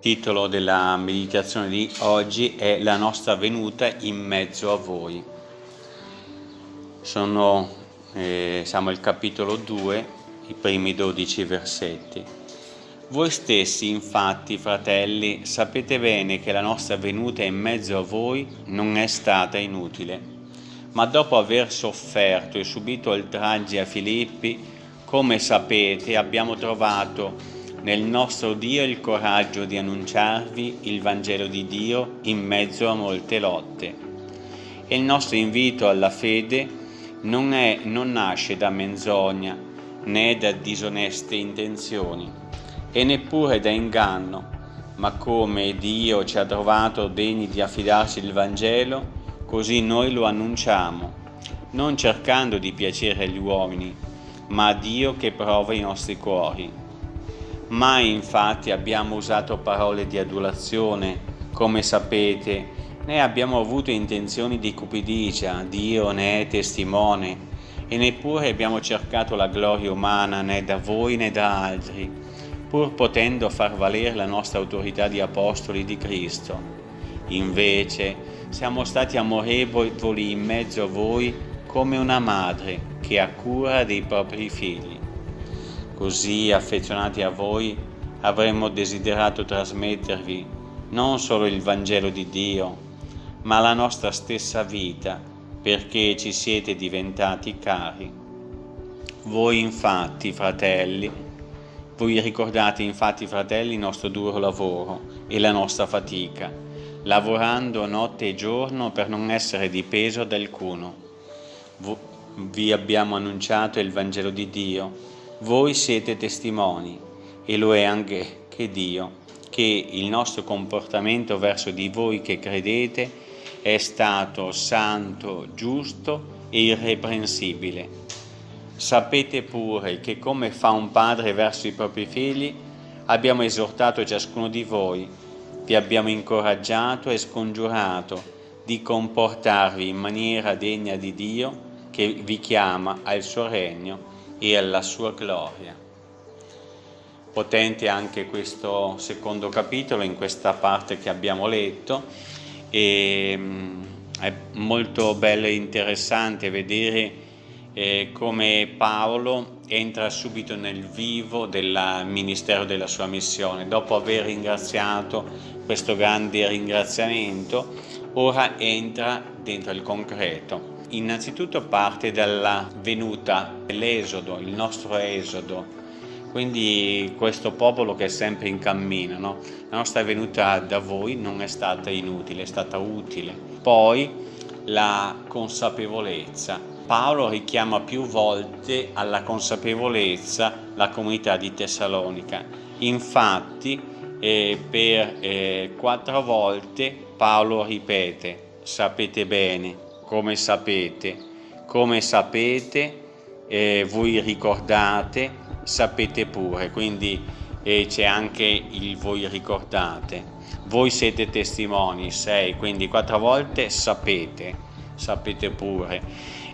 titolo della meditazione di oggi è La nostra venuta in mezzo a voi. Sono, eh, siamo al capitolo 2, i primi 12 versetti. Voi stessi, infatti, fratelli, sapete bene che la nostra venuta in mezzo a voi non è stata inutile, ma dopo aver sofferto e subito oltraggi a Filippi, come sapete, abbiamo trovato nel nostro Dio il coraggio di annunciarvi il Vangelo di Dio in mezzo a molte lotte. E il nostro invito alla fede non, è, non nasce da menzogna né da disoneste intenzioni e neppure da inganno, ma come Dio ci ha trovato degni di affidarci il Vangelo, così noi lo annunciamo, non cercando di piacere agli uomini, ma a Dio che prova i nostri cuori Mai infatti abbiamo usato parole di adulazione, come sapete, né abbiamo avuto intenzioni di cupidigia, Dio ne è testimone, e neppure abbiamo cercato la gloria umana né da voi né da altri, pur potendo far valere la nostra autorità di apostoli di Cristo. Invece siamo stati amorevoli in mezzo a voi come una madre che ha cura dei propri figli. Così affezionati a voi avremmo desiderato trasmettervi non solo il Vangelo di Dio, ma la nostra stessa vita, perché ci siete diventati cari. Voi infatti, fratelli, voi ricordate infatti, fratelli, il nostro duro lavoro e la nostra fatica, lavorando notte e giorno per non essere di peso ad alcuno. Vi abbiamo annunciato il Vangelo di Dio, voi siete testimoni, e lo è anche che Dio, che il nostro comportamento verso di voi che credete è stato santo, giusto e irreprensibile. Sapete pure che come fa un padre verso i propri figli, abbiamo esortato ciascuno di voi, vi abbiamo incoraggiato e scongiurato di comportarvi in maniera degna di Dio che vi chiama al suo regno e alla sua gloria. Potente anche questo secondo capitolo in questa parte che abbiamo letto e mm, è molto bello e interessante vedere eh, come Paolo entra subito nel vivo del ministero della sua missione. Dopo aver ringraziato questo grande ringraziamento, ora entra dentro il concreto Innanzitutto parte dalla venuta, l'esodo, il nostro esodo, quindi questo popolo che è sempre in cammino. No? La nostra venuta da voi non è stata inutile, è stata utile. Poi la consapevolezza. Paolo richiama più volte alla consapevolezza la comunità di Tessalonica. Infatti eh, per eh, quattro volte Paolo ripete, sapete bene, come sapete, come sapete, eh, voi ricordate, sapete pure, quindi eh, c'è anche il voi ricordate. Voi siete testimoni, sei, quindi quattro volte sapete, sapete pure.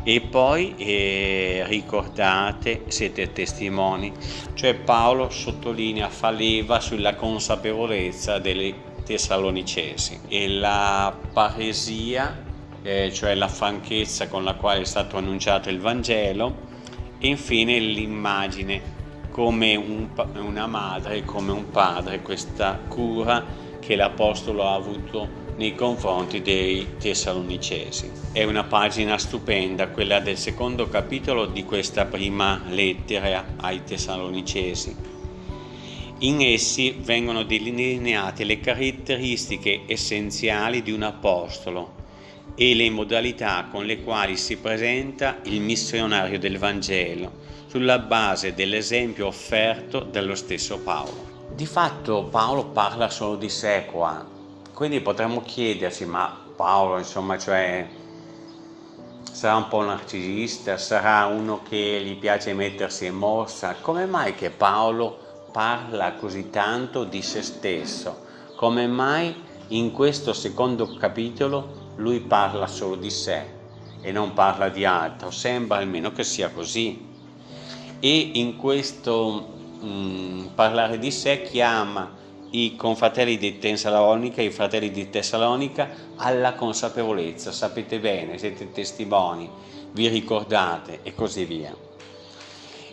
E poi eh, ricordate, siete testimoni. Cioè Paolo sottolinea, fa leva sulla consapevolezza delle Tessalonicesi e la paresia eh, cioè la franchezza con la quale è stato annunciato il Vangelo e infine l'immagine come un, una madre, come un padre, questa cura che l'Apostolo ha avuto nei confronti dei Tessalonicesi. È una pagina stupenda, quella del secondo capitolo di questa prima lettera ai Tessalonicesi. In essi vengono delineate le caratteristiche essenziali di un apostolo, e le modalità con le quali si presenta il missionario del Vangelo, sulla base dell'esempio offerto dallo stesso Paolo. Di fatto Paolo parla solo di sé qua, quindi potremmo chiederci, ma Paolo insomma, cioè, sarà un po' narcisista, sarà uno che gli piace mettersi in mossa, come mai che Paolo parla così tanto di se stesso? Come mai in questo secondo capitolo lui parla solo di sé e non parla di altro, sembra almeno che sia così. E in questo mh, mm, parlare di sé chiama i confratelli di Tessalonica, i fratelli di Tessalonica, alla consapevolezza, sapete bene, siete testimoni, vi ricordate e così via.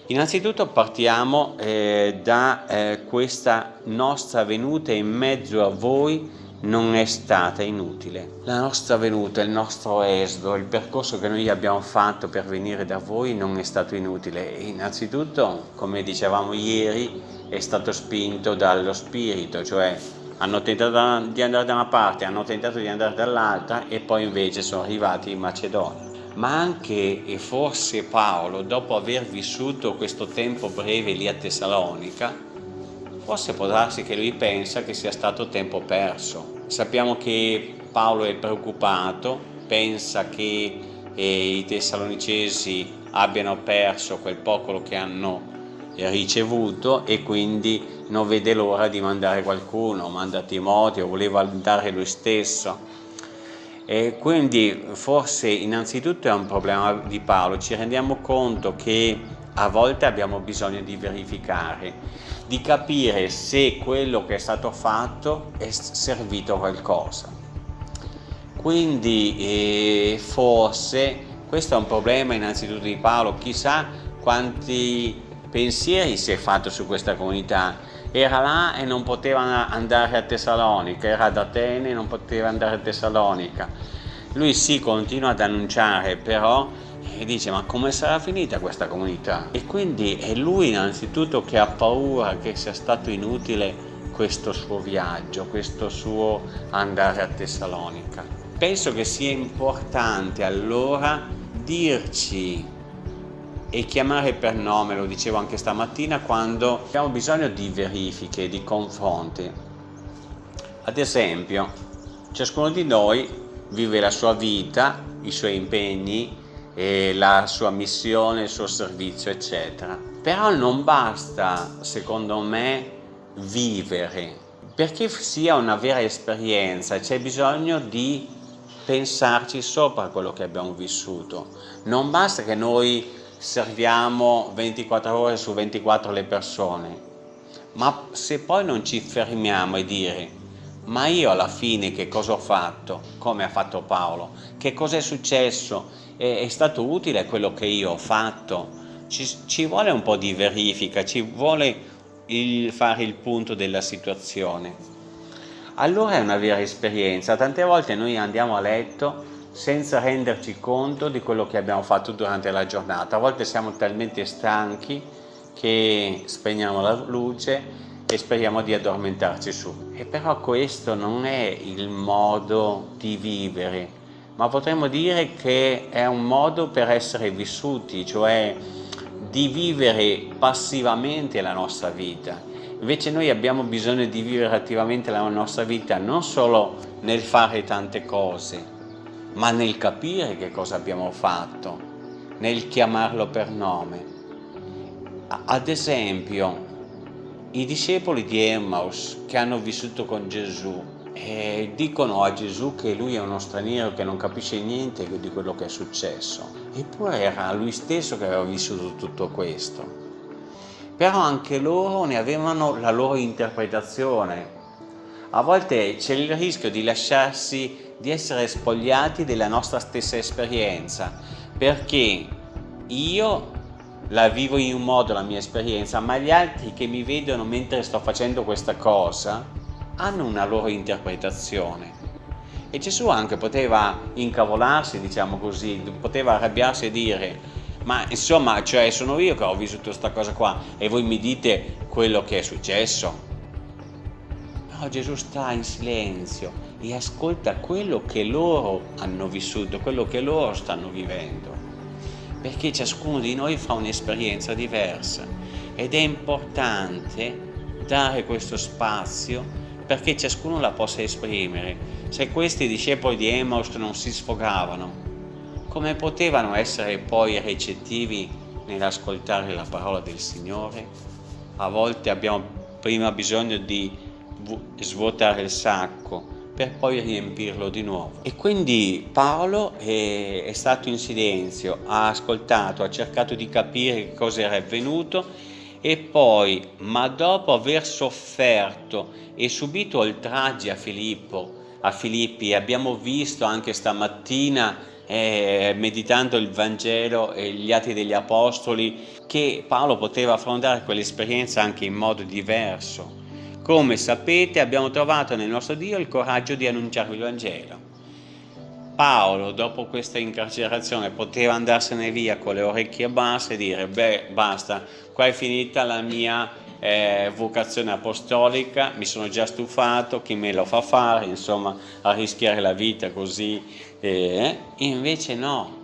Innanzitutto partiamo eh, da eh, questa nostra venuta in mezzo a voi non è stata inutile. La nostra venuta, il nostro esodo, il percorso che noi abbiamo fatto per venire da voi non è stato inutile. Innanzitutto, come dicevamo ieri, è stato spinto dallo Spirito, cioè hanno tentato di andare da una parte, hanno tentato di andare dall'altra e poi invece sono arrivati in Macedonia. Ma anche e forse Paolo, dopo aver vissuto questo tempo breve lì a Tessalonica, forse può darsi che lui pensa che sia stato tempo perso. Sappiamo che Paolo è preoccupato, pensa che eh, i tessalonicesi abbiano perso quel poco che hanno ricevuto e quindi non vede l'ora di mandare qualcuno, manda Timoteo, voleva andare lui stesso. E quindi forse innanzitutto è un problema di Paolo, ci rendiamo conto che a volte abbiamo bisogno di verificare, di capire se quello che è stato fatto è servito a qualcosa. Quindi eh, forse questo è un problema innanzitutto di Paolo, chissà quanti pensieri si è fatto su questa comunità. Era là e non poteva andare a Tessalonica, era ad Atene e non poteva andare a Tessalonica. Lui sì continua ad annunciare, però e dice ma come sarà finita questa comunità? E quindi è lui innanzitutto che ha paura che sia stato inutile questo suo viaggio, questo suo andare a Tessalonica. Penso che sia importante allora dirci e chiamare per nome, lo dicevo anche stamattina, quando abbiamo bisogno di verifiche, di confronti. Ad esempio, ciascuno di noi vive la sua vita, i suoi impegni, la sua missione, il suo servizio, eccetera. Però non basta, secondo me, vivere. Perché sia una vera esperienza c'è bisogno di pensarci sopra quello che abbiamo vissuto. Non basta che noi serviamo 24 ore su 24 le persone, ma se poi non ci fermiamo e dire ma io alla fine che cosa ho fatto, come ha fatto Paolo, che cosa è successo, è, è, stato utile quello che io ho fatto, ci, ci vuole un po' di verifica, ci vuole il, fare il punto della situazione. Allora è una vera esperienza, tante volte noi andiamo a letto senza renderci conto di quello che abbiamo fatto durante la giornata. A volte siamo talmente stanchi che spegniamo la luce e speriamo di addormentarci su. E però questo non è il modo di vivere, ma potremmo dire che è un modo per essere vissuti, cioè di vivere passivamente la nostra vita. Invece noi abbiamo bisogno di vivere attivamente la nostra vita non solo nel fare tante cose, ma nel capire che cosa abbiamo fatto, nel chiamarlo per nome. Ad esempio, i discepoli di Emmaus che hanno vissuto con Gesù eh, dicono a Gesù che lui è uno straniero che non capisce niente di quello che è successo. Eppure era lui stesso che aveva vissuto tutto questo. Però anche loro ne avevano la loro interpretazione. A volte c'è il rischio di lasciarsi di essere spogliati della nostra stessa esperienza, perché io la vivo in un modo la mia esperienza, ma gli altri che mi vedono mentre sto facendo questa cosa hanno una loro interpretazione. E Gesù anche poteva incavolarsi, diciamo così, poteva arrabbiarsi e dire ma insomma, cioè sono io che ho vissuto questa cosa qua e voi mi dite quello che è successo. No, Gesù sta in silenzio e ascolta quello che loro hanno vissuto, quello che loro stanno vivendo, perché ciascuno di noi fa un'esperienza diversa ed è importante dare questo spazio perché ciascuno la possa esprimere. Se questi discepoli di Emmaus non si sfogavano, come potevano essere poi recettivi nell'ascoltare la parola del Signore? A volte abbiamo prima bisogno di svuotare il sacco per poi riempirlo di nuovo. E quindi Paolo è, è stato in silenzio, ha ascoltato, ha cercato di capire cosa era avvenuto e poi, ma dopo aver sofferto e subito oltraggi a Filippo, a Filippi, abbiamo visto anche stamattina eh, meditando il Vangelo e gli Atti degli Apostoli che Paolo poteva affrontare quell'esperienza anche in modo diverso. Come sapete abbiamo trovato nel nostro Dio il coraggio di annunciarvi il Vangelo. Paolo dopo questa incarcerazione poteva andarsene via con le orecchie basse e dire beh basta, qua è finita la mia eh, vocazione apostolica, mi sono già stufato, chi me lo fa fare, insomma, a rischiare la vita così. Eh, invece no,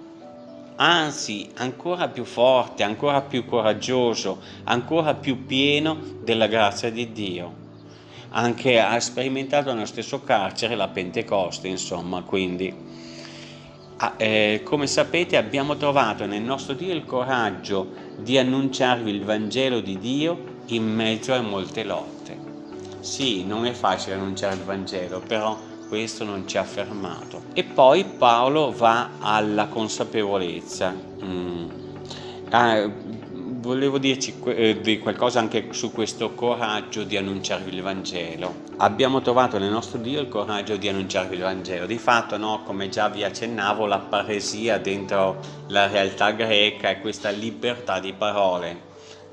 anzi ancora più forte, ancora più coraggioso, ancora più pieno della grazia di Dio. Anche ha sperimentato nello stesso carcere la Pentecoste, insomma, quindi ah, eh, come sapete abbiamo trovato nel nostro Dio il coraggio di annunciarvi il Vangelo di Dio in mezzo a molte lotte. Sì, non è facile annunciare il Vangelo, però questo non ci ha fermato. E poi Paolo va alla consapevolezza. Mm. Ah, volevo dirci eh, qualcosa anche su questo coraggio di annunciarvi il Vangelo. Abbiamo trovato nel nostro Dio il coraggio di annunciarvi il Vangelo. Di fatto, no, come già vi accennavo, la paresia dentro la realtà greca è questa libertà di parole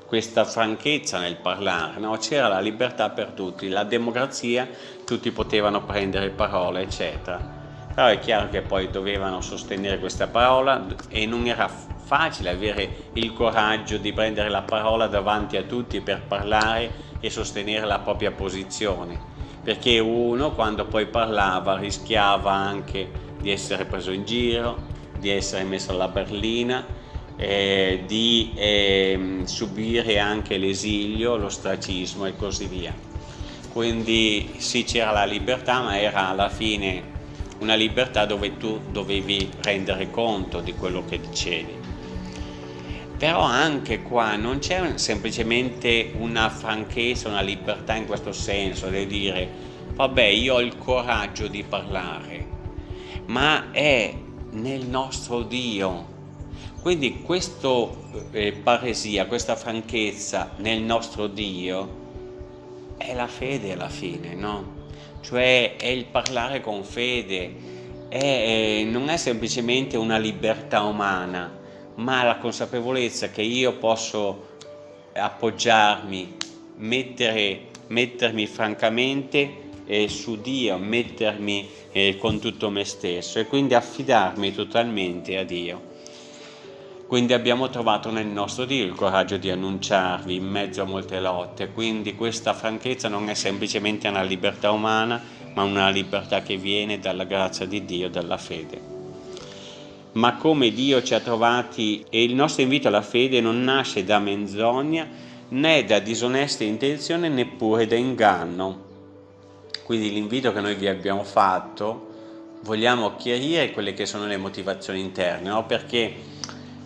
questa franchezza nel parlare, no? c'era la libertà per tutti, la democrazia, tutti potevano prendere parole, eccetera. Però è chiaro che poi dovevano sostenere questa parola e non era facile avere il coraggio di prendere la parola davanti a tutti per parlare e sostenere la propria posizione, perché uno quando poi parlava rischiava anche di essere preso in giro, di essere messo alla berlina, eh, di eh, subire anche l'esilio, l'ostracismo e così via. Quindi sì c'era la libertà ma era alla fine una libertà dove tu dovevi rendere conto di quello che dicevi. Però anche qua non c'è semplicemente una franchezza, una libertà in questo senso, di dire vabbè io ho il coraggio di parlare, ma è nel nostro Dio quindi questa eh, paresia, questa franchezza nel nostro Dio è la fede alla fine, no? Cioè è il parlare con fede, è, non è semplicemente una libertà umana, ma la consapevolezza che io posso appoggiarmi, mettere, mettermi francamente eh, su Dio, mettermi eh, con tutto me stesso e quindi affidarmi totalmente a Dio. Quindi abbiamo trovato nel nostro Dio il coraggio di annunciarvi in mezzo a molte lotte, quindi questa franchezza non è semplicemente una libertà umana, ma una libertà che viene dalla grazia di Dio, dalla fede. Ma come Dio ci ha trovati e il nostro invito alla fede non nasce da menzogna né da disoneste intenzioni neppure da inganno. Quindi l'invito che noi vi abbiamo fatto vogliamo chiarire quelle che sono le motivazioni interne, no? perché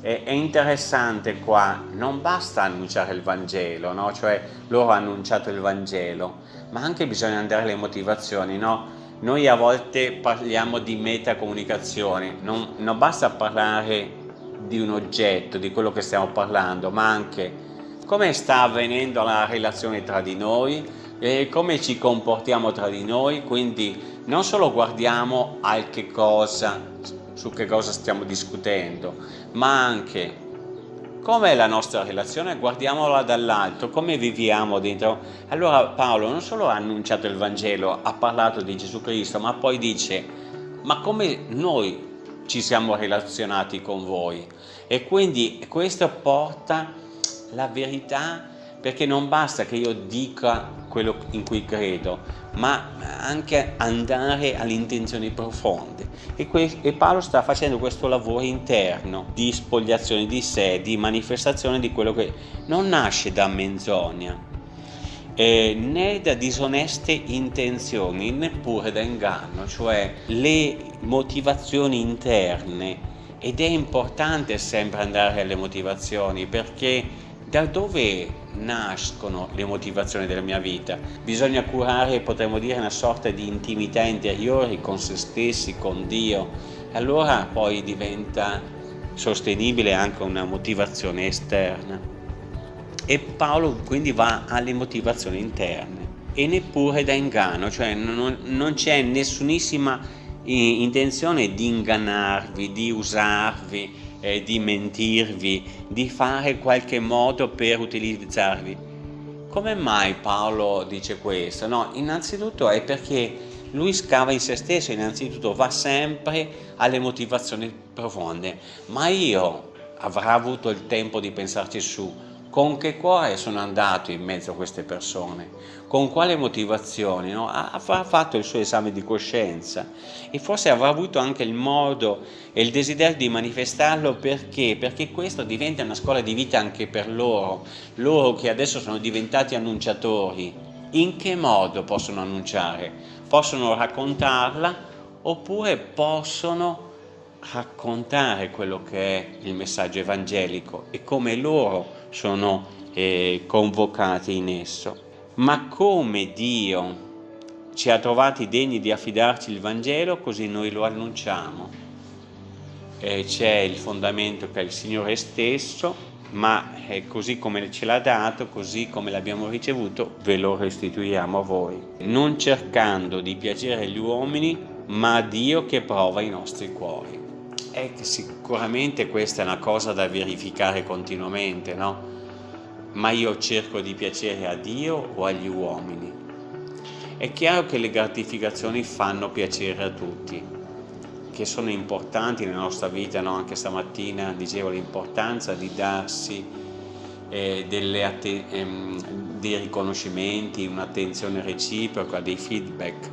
è interessante qua, non basta annunciare il Vangelo, no? cioè loro hanno annunciato il Vangelo, ma anche bisogna andare alle motivazioni, no? Noi a volte parliamo di metacomunicazione, non, non basta parlare di un oggetto, di quello che stiamo parlando, ma anche come sta avvenendo la relazione tra di noi, e come ci comportiamo tra di noi, quindi non solo guardiamo al che cosa su che cosa stiamo discutendo, ma anche com'è la nostra relazione, guardiamola dall'alto, come viviamo dentro. Allora Paolo non solo ha annunciato il Vangelo, ha parlato di Gesù Cristo, ma poi dice, ma come noi ci siamo relazionati con voi? E quindi questo porta la verità perché non basta che io dica quello in cui credo, ma anche andare alle intenzioni profonde. E, e, Paolo sta facendo questo lavoro interno di spogliazione di sé, di manifestazione di quello che non nasce da menzogna, eh, né da disoneste intenzioni, neppure da inganno, cioè le motivazioni interne. Ed è importante sempre andare alle motivazioni perché da dove nascono le motivazioni della mia vita? Bisogna curare, potremmo dire, una sorta di intimità interiore con se stessi, con Dio. Allora poi diventa sostenibile anche una motivazione esterna. E Paolo quindi va alle motivazioni interne e neppure da inganno, cioè non, non c'è nessunissima intenzione di ingannarvi, di usarvi, eh, di mentirvi, di fare qualche modo per utilizzarvi. Come mai Paolo dice questo? No, innanzitutto è perché lui scava in se stesso, innanzitutto va sempre alle motivazioni profonde, ma io avrò avuto il tempo di pensarci su, con che cuore sono andato in mezzo a queste persone, con quale motivazioni, no? avrà fatto il suo esame di coscienza e forse avrà avuto anche il modo e il desiderio di manifestarlo perché? Perché questo diventa una scuola di vita anche per loro, loro che adesso sono diventati annunciatori. In che modo possono annunciare? Possono raccontarla oppure possono raccontare quello che è il messaggio evangelico e come loro sono eh, convocati in esso. Ma come Dio ci ha trovati degni di affidarci il Vangelo, così noi lo annunciamo. Eh, c'è il fondamento che è il Signore stesso, ma eh, così come ce l'ha dato, così come l'abbiamo ricevuto, ve lo restituiamo a voi. Non cercando di piacere agli uomini, ma a Dio che prova i nostri cuori. È che sicuramente questa è una cosa da verificare continuamente, no? Ma io cerco di piacere a Dio o agli uomini? È chiaro che le gratificazioni fanno piacere a tutti, che sono importanti nella nostra vita, no? anche stamattina dicevo l'importanza di darsi eh, ehm, dei riconoscimenti, un'attenzione reciproca, dei feedback,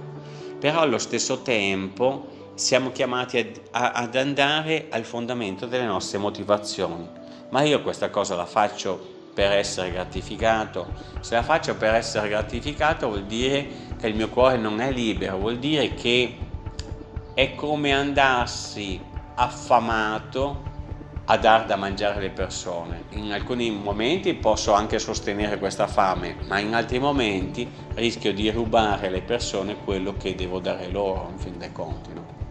però allo stesso tempo siamo chiamati ad, a, ad andare al fondamento delle nostre motivazioni. Ma io questa cosa la faccio per essere gratificato. Se la faccio per essere gratificato vuol dire che il mio cuore non è libero, vuol dire che è come andassi affamato a dar da mangiare alle persone. In alcuni momenti posso anche sostenere questa fame, ma in altri momenti rischio di rubare alle persone quello che devo dare loro, in fin dei conti. No?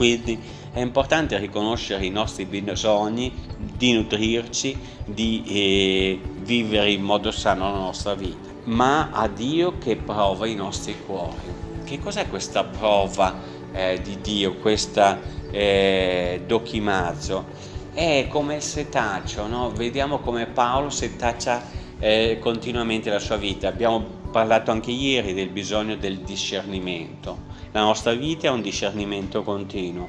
Quindi è importante riconoscere i nostri bisogni, di nutrirci, di eh, vivere in modo sano la nostra vita, ma a Dio che prova i nostri cuori. Che cos'è questa prova eh, di Dio, questa eh, dochimazzo? È come il setaccio, no? vediamo come Paolo setaccia eh, continuamente la sua vita. Abbiamo parlato anche ieri del bisogno del discernimento la nostra vita è un discernimento continuo,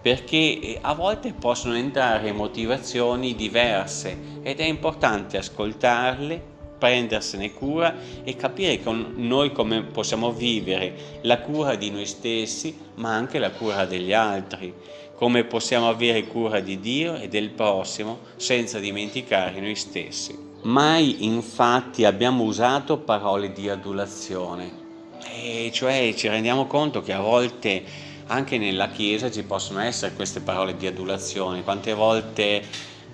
perché eh, a volte possono entrare motivazioni diverse ed è importante ascoltarle, prendersene cura e capire con noi come possiamo vivere la cura di noi stessi, ma anche la cura degli altri, come possiamo avere cura di Dio e del prossimo senza dimenticare noi stessi. Mai infatti abbiamo usato parole di adulazione, e cioè ci rendiamo conto che a volte anche nella Chiesa ci possono essere queste parole di adulazione, quante volte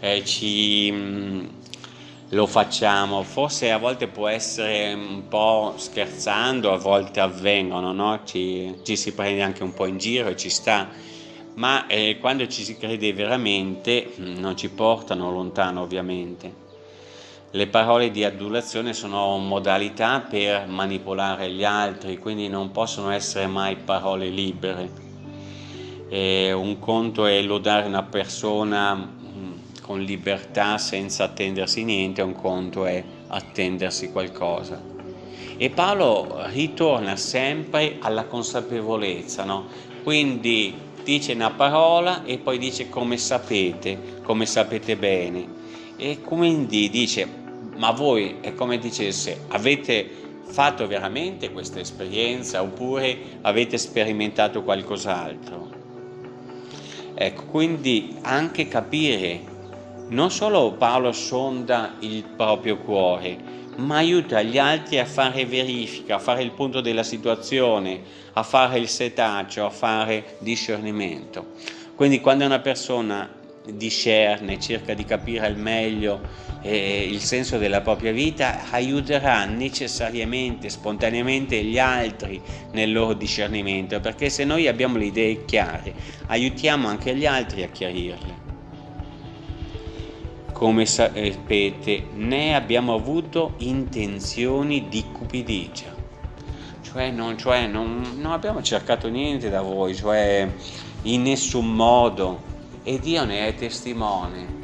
eh, ci, mh, mm, lo facciamo, forse a volte può essere un po' scherzando, a volte avvengono, no? ci, ci, si prende anche un po' in giro e ci sta, ma eh, quando ci si crede veramente mm, non ci portano lontano ovviamente. Le parole di adulazione sono modalità per manipolare gli altri, quindi non possono essere mai parole libere. E un conto è lodare una persona mm, con libertà senza attendersi niente, un conto è attendersi qualcosa. E Paolo ritorna sempre alla consapevolezza, no? quindi dice una parola e poi dice come sapete, come sapete bene. E quindi dice ma voi è come dicesse avete fatto veramente questa esperienza oppure avete sperimentato qualcos'altro ecco quindi anche capire non solo Paolo sonda il proprio cuore ma aiuta gli altri a fare verifica, a fare il punto della situazione, a fare il setaccio, a fare discernimento. Quindi quando una persona discerne, cerca di capire al meglio eh, il senso della propria vita, aiuterà necessariamente, spontaneamente gli altri nel loro discernimento, perché se noi abbiamo le idee chiare, aiutiamo anche gli altri a chiarirle. come sapete, né abbiamo avuto intenzioni di cupidigia. Cioè, non, cioè non, non abbiamo cercato niente da voi, cioè in nessun modo. E Dio ne è testimone.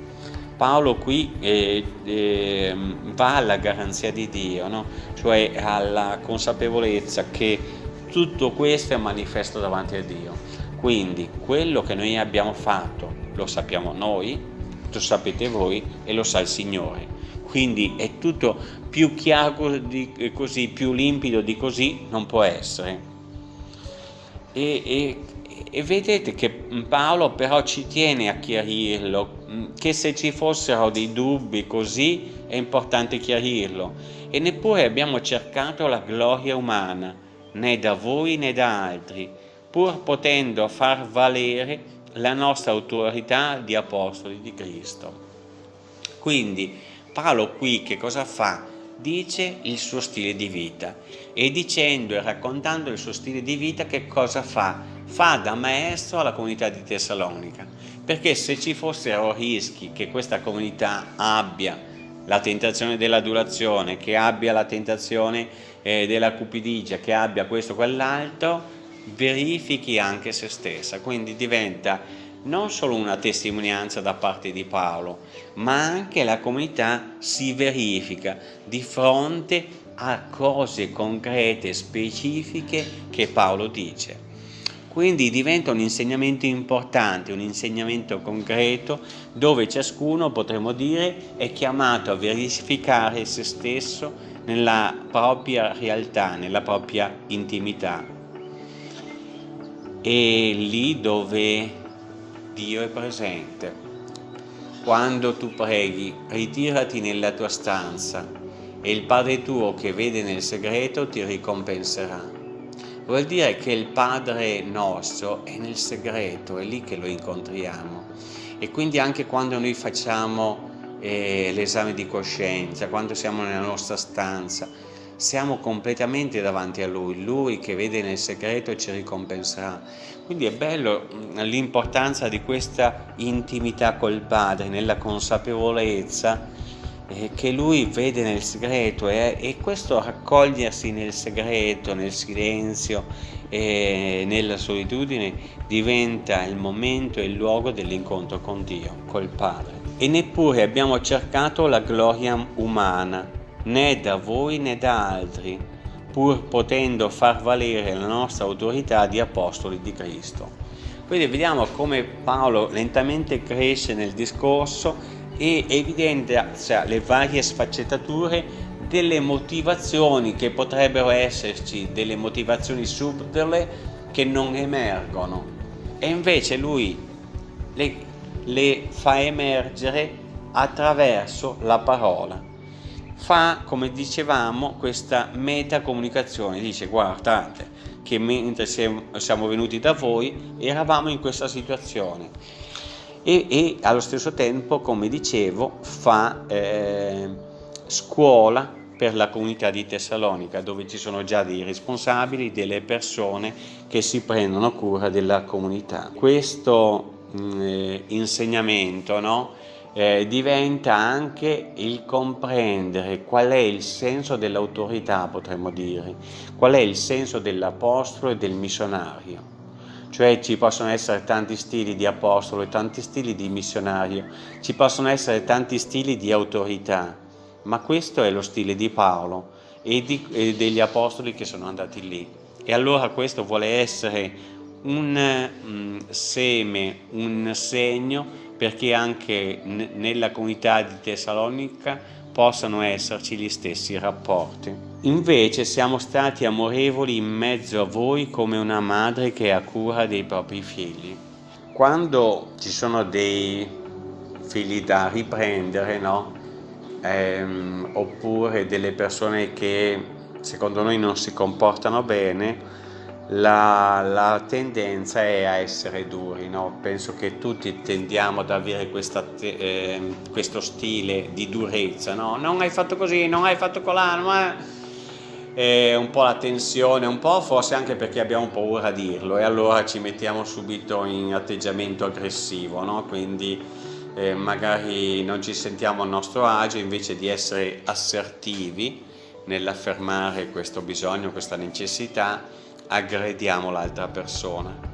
Paolo qui eh, eh, va alla garanzia di Dio, no? cioè alla consapevolezza che tutto questo è manifesto davanti a Dio. Quindi quello che noi abbiamo fatto lo sappiamo noi, lo sapete voi e lo sa il Signore. Quindi è tutto più chiaro di così, più limpido di così non può essere. E, e e vedete che Paolo però ci tiene a chiarirlo, mm, che se ci fossero dei dubbi così è importante chiarirlo. E neppure abbiamo cercato la gloria umana, né da voi né da altri, pur potendo far valere la nostra autorità di apostoli di Cristo. Quindi Paolo qui che cosa fa? Dice il suo stile di vita e dicendo e raccontando il suo stile di vita che cosa fa? fa da maestro alla comunità di Tessalonica, perché se ci fossero rischi che questa comunità abbia la tentazione dell'adulazione, che abbia la tentazione eh, della cupidigia, che abbia questo o quell'altro, verifichi anche se stessa, quindi diventa non solo una testimonianza da parte di Paolo, ma anche la comunità si verifica di fronte a cose concrete, specifiche che Paolo dice. Quindi diventa un insegnamento importante, un insegnamento concreto dove ciascuno, potremmo dire, è chiamato a verificare se stesso nella propria realtà, nella propria intimità. E lì dove Dio è presente. Quando tu preghi, ritirati nella tua stanza e il Padre tuo che vede nel segreto ti ricompenserà vuol dire che il Padre nostro è nel segreto, è lì che lo incontriamo e quindi anche quando noi facciamo eh, l'esame di coscienza, quando siamo nella nostra stanza, siamo completamente davanti a Lui, Lui che vede nel segreto ci ricompenserà. Quindi è bello mm, l'importanza di questa intimità col Padre, nella consapevolezza eh, che lui vede nel segreto e, e, questo raccogliersi nel segreto, nel silenzio e nella solitudine diventa il momento e il luogo dell'incontro con Dio, col Padre. E neppure abbiamo cercato la gloria umana, né da voi né da altri, pur potendo far valere la nostra autorità di apostoli di Cristo. Quindi vediamo come Paolo lentamente cresce nel discorso e evidenzia le varie sfaccettature delle motivazioni che potrebbero esserci, delle motivazioni subdole che non emergono e invece lui le, le fa emergere attraverso la parola. Fa, come dicevamo, questa metacomunicazione, dice guardate che mentre siamo venuti da voi eravamo in questa situazione. E, e allo stesso tempo, come dicevo, fa eh, scuola per la comunità di Tessalonica, dove ci sono già dei responsabili, delle persone che si prendono cura della comunità. Questo mm, eh, insegnamento no, eh, diventa anche il comprendere qual è il senso dell'autorità, potremmo dire, qual è il senso dell'apostolo e del missionario. Cioè ci possono essere tanti stili di apostolo e tanti stili di missionario, ci possono essere tanti stili di autorità, ma questo è lo stile di Paolo e, di, e degli apostoli che sono andati lì. E allora questo vuole essere un mm, seme, un segno perché anche nella comunità di Tessalonica possano esserci gli stessi rapporti. Invece siamo stati amorevoli in mezzo a voi come una madre che ha cura dei propri figli. Quando ci sono dei figli da riprendere, no? ehm, oppure delle persone che secondo noi non si comportano bene, la, la, tendenza è a essere duri, no? penso che tutti tendiamo ad avere questa, eh, questo stile di durezza, no? non hai fatto così, non hai fatto colà, ma è un po' la tensione, un po' forse anche perché abbiamo paura a dirlo e allora ci mettiamo subito in atteggiamento aggressivo, no? quindi eh, magari non ci sentiamo a nostro agio, invece di essere assertivi nell'affermare questo bisogno, questa necessità, aggrediamo l'altra persona.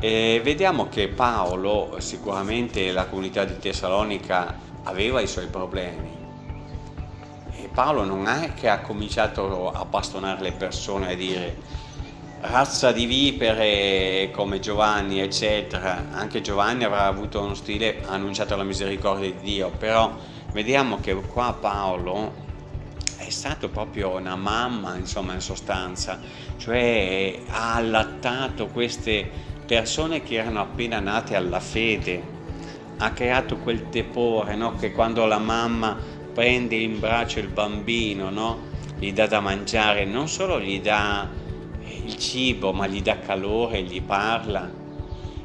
E vediamo che Paolo, sicuramente la comunità di Tessalonica aveva i suoi problemi. E Paolo non è che ha cominciato a bastonare le persone a dire razza di vipere come Giovanni eccetera anche Giovanni avrà avuto uno stile annunciato la misericordia di Dio però vediamo che qua Paolo stato proprio una mamma insomma in sostanza cioè ha allattato queste persone che erano appena nate alla fede ha creato quel tepore no? che quando la mamma prende in braccio il bambino no? gli dà da mangiare non solo gli dà il cibo ma gli dà calore, gli parla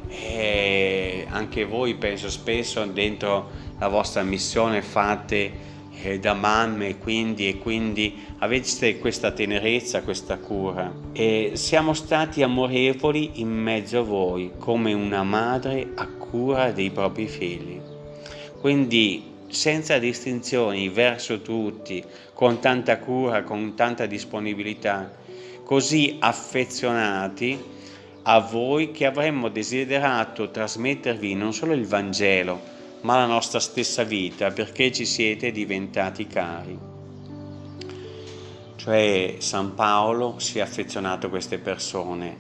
e anche voi penso spesso dentro la vostra missione fate eh, da mamme quindi, e quindi avete questa tenerezza, questa cura. E siamo stati amorevoli in mezzo a voi come una madre a cura dei propri figli. Quindi senza distinzioni verso tutti con tanta cura, con tanta disponibilità così affezionati a voi che avremmo desiderato trasmettervi non solo il Vangelo, ma la nostra stessa vita, perché ci siete diventati cari. Cioè San Paolo si è affezionato a queste persone,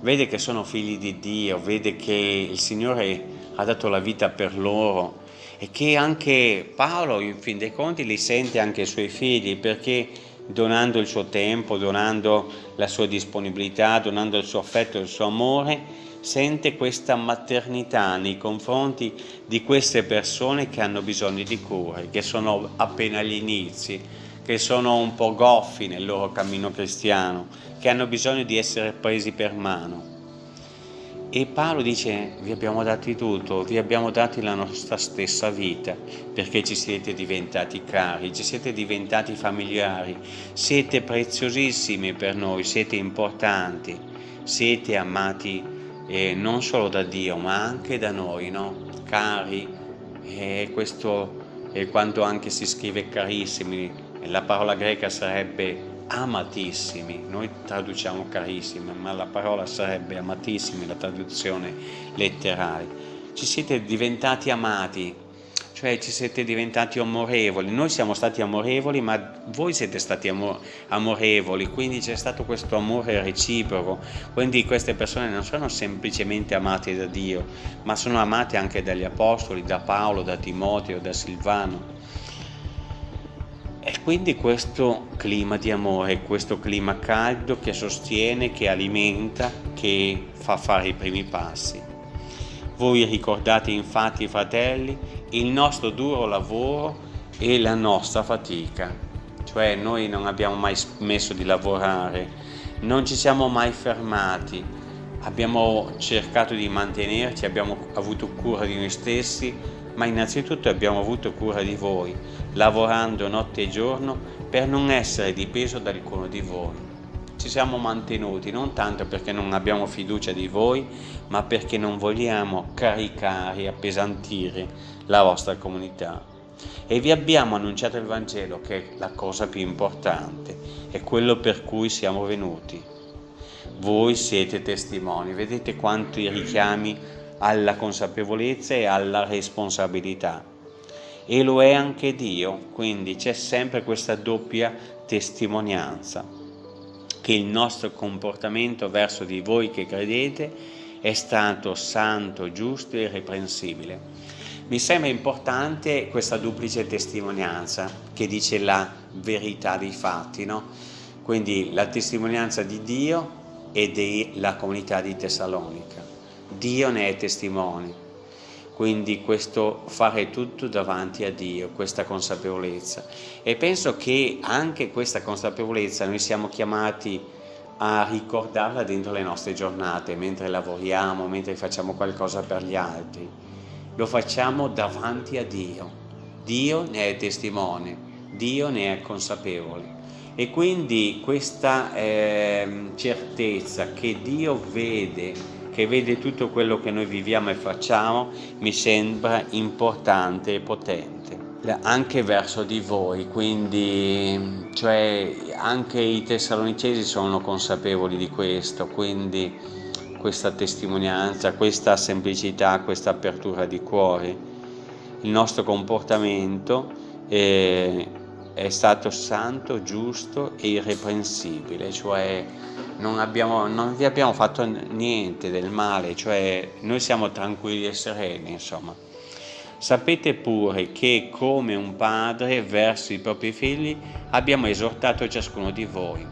vede che sono figli di Dio, vede che il Signore ha dato la vita per loro e che anche Paolo in fin dei conti li sente anche i suoi figli perché donando il suo tempo, donando la sua disponibilità, donando il suo affetto il suo amore, sente questa maternità nei confronti di queste persone che hanno bisogno di cure, che sono appena agli inizi, che sono un po' goffi nel loro cammino cristiano, che hanno bisogno di essere presi per mano. E Paolo dice, vi abbiamo dati tutto, vi abbiamo dati la nostra stessa vita, perché ci siete diventati cari, ci siete diventati familiari, siete preziosissimi per noi, siete importanti, siete amati eh, non solo da Dio, ma anche da noi, no? Cari, e questo è quando anche si scrive carissimi, la parola greca sarebbe amatissimi, noi traduciamo carissimi, ma la parola sarebbe amatissimi, la traduzione letterale. Ci siete diventati amati, cioè ci siete diventati amorevoli, noi siamo stati amorevoli ma voi siete stati amor amorevoli, quindi c'è stato questo amore reciproco, quindi queste persone non sono semplicemente amate da Dio, ma sono amate anche dagli Apostoli, da Paolo, da Timoteo, da Silvano. E quindi questo clima di amore, questo clima caldo che sostiene, che alimenta, che fa fare i primi passi. Voi ricordate infatti, fratelli, il nostro duro lavoro e la nostra fatica. Cioè noi non abbiamo mai smesso di lavorare, non ci siamo mai fermati, abbiamo cercato di mantenerci, abbiamo avuto cura di noi stessi, ma innanzitutto abbiamo avuto cura di voi, lavorando notte e giorno per non essere dipeso da alcuno di voi. Ci siamo mantenuti non tanto perché non abbiamo fiducia di voi, ma perché non vogliamo caricare appesantire la vostra comunità. E vi abbiamo annunciato il Vangelo, che è la cosa più importante, è quello per cui siamo venuti. Voi siete testimoni, vedete quanti richiami alla consapevolezza e alla responsabilità. E lo è anche Dio, quindi c'è sempre questa doppia testimonianza, che il nostro comportamento verso di voi che credete è stato santo, giusto e irreprensibile. Mi sembra importante questa duplice testimonianza che dice la verità dei fatti, no? Quindi la testimonianza di Dio e della comunità di Tessalonica. Dio ne è testimone. Quindi questo fare tutto davanti a Dio, questa consapevolezza. E penso che anche questa consapevolezza noi siamo chiamati a ricordarla dentro le nostre giornate, mentre lavoriamo, mentre facciamo qualcosa per gli altri. Lo facciamo davanti a Dio. Dio ne è testimone, Dio ne è consapevole. E quindi questa eh, certezza che Dio vede che vede tutto quello che noi viviamo e facciamo, mi sembra importante e potente. Anche verso di voi, quindi cioè, anche i tessalonicesi sono consapevoli di questo, quindi questa testimonianza, questa semplicità, questa apertura di cuore, il nostro comportamento è, è stato santo, giusto e irreprensibile, cioè non, abbiamo, non vi abbiamo fatto niente del male, cioè noi siamo tranquilli e sereni, insomma. Sapete pure che come un padre verso i propri figli abbiamo esortato ciascuno di voi.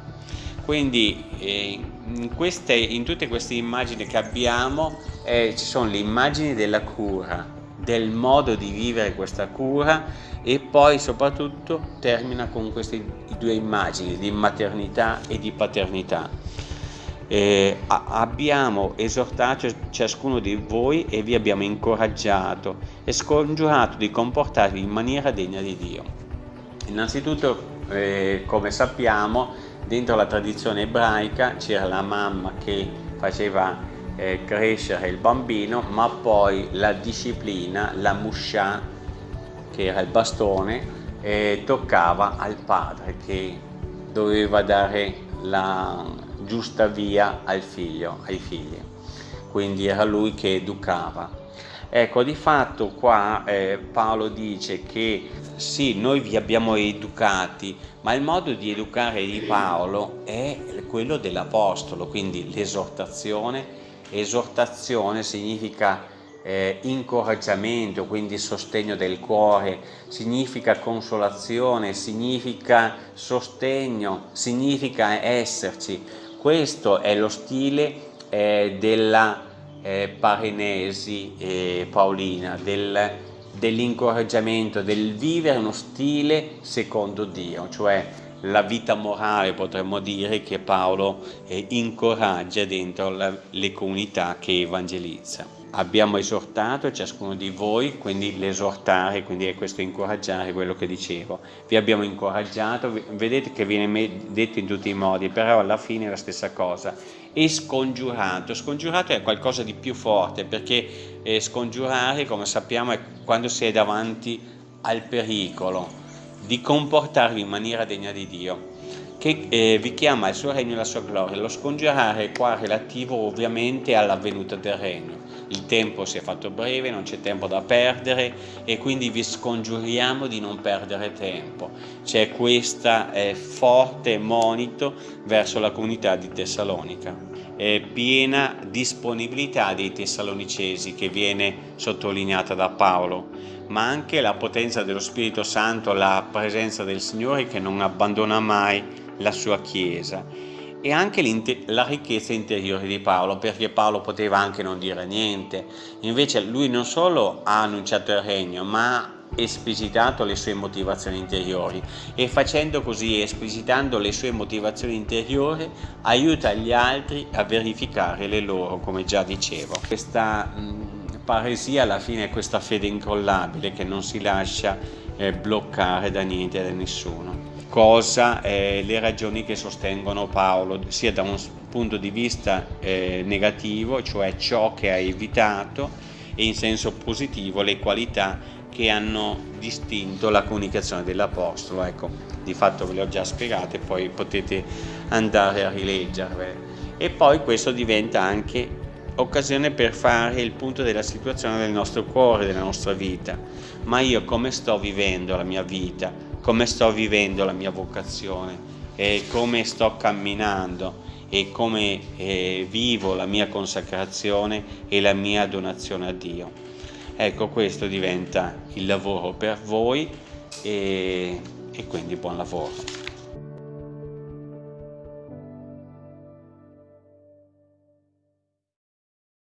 Quindi eh, in, queste, in, tutte queste immagini che abbiamo eh, ci sono le immagini della cura, del modo di vivere questa cura e poi soprattutto termina con queste due immagini di maternità e di paternità eh, abbiamo esortato ciascuno di voi e vi abbiamo incoraggiato e scongiurato di comportarvi in maniera degna di Dio. Innanzitutto, eh, come sappiamo, dentro la tradizione ebraica c'era la mamma che faceva eh, crescere il bambino, ma poi la disciplina, la musha, che era il bastone, eh, toccava al padre che doveva dare la, giusta via al figlio, ai figli. Quindi era lui che educava. Ecco, di fatto qua eh, Paolo dice che sì, noi vi abbiamo educati, ma il modo di educare di Paolo è quello dell'Apostolo, quindi l'esortazione. Esortazione significa eh, incoraggiamento, quindi sostegno del cuore, significa consolazione, significa sostegno, significa esserci. Questo è lo stile eh, della eh, Parenesi eh, Paolina, del, dell'incoraggiamento, del vivere uno stile secondo Dio, cioè la vita morale potremmo dire che Paolo eh, incoraggia dentro la, le comunità che evangelizza abbiamo esortato ciascuno di voi, quindi l'esortare, quindi è questo incoraggiare quello che dicevo. Vi abbiamo incoraggiato, vedete che viene detto in tutti i modi, però alla fine è la stessa cosa. E scongiurato, scongiurato è qualcosa di più forte, perché eh, scongiurare, come sappiamo, è quando si è davanti al pericolo di comportarvi in maniera degna di Dio che eh, vi chiama il suo regno e la sua gloria. Lo scongiurare è qua relativo ovviamente alla venuta del regno. Il tempo si è fatto breve, non c'è tempo da perdere e quindi vi scongiuriamo di non perdere tempo. C'è questo eh, forte monito verso la comunità di Tessalonica. È piena disponibilità dei tessalonicesi che viene sottolineata da Paolo, ma anche la potenza dello Spirito Santo, la presenza del Signore che non abbandona mai la sua Chiesa e anche la ricchezza interiore di Paolo, perché Paolo poteva anche non dire niente, invece lui non solo ha annunciato il regno, ma ha esplicitato le sue motivazioni interiori. E facendo così, esplicitando le sue motivazioni interiori, aiuta gli altri a verificare le loro, come già dicevo. Questa mh, paresia alla fine è questa fede incollabile che non si lascia eh, bloccare da niente e da nessuno cosa eh, le ragioni che sostengono Paolo, sia da un punto di vista eh, negativo, cioè ciò che ha evitato, e in senso positivo le qualità che hanno distinto la comunicazione dell'Apostolo. Ecco, di fatto ve le ho già spiegate, poi potete andare a rileggerle. E poi questo diventa anche occasione per fare il punto della situazione del nostro cuore, della nostra vita. Ma io come sto vivendo la mia vita? Come sto vivendo la mia vocazione e come sto camminando e come eh, vivo la mia consacrazione e la mia donazione a Dio. Ecco, questo diventa il lavoro per voi e, e quindi buon lavoro.